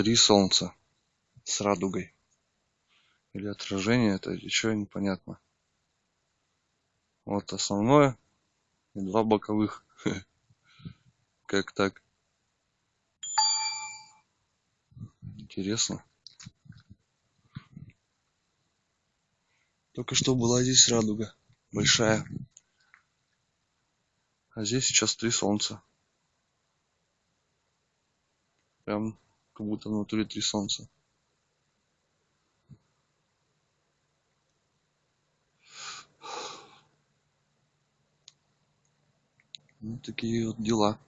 три солнца с радугой. Или отражение это что непонятно. Вот основное и два боковых. Как так? Интересно. Только что была здесь радуга большая. А здесь сейчас три солнца. Прям как будто внутри три солнца. Вот такие вот дела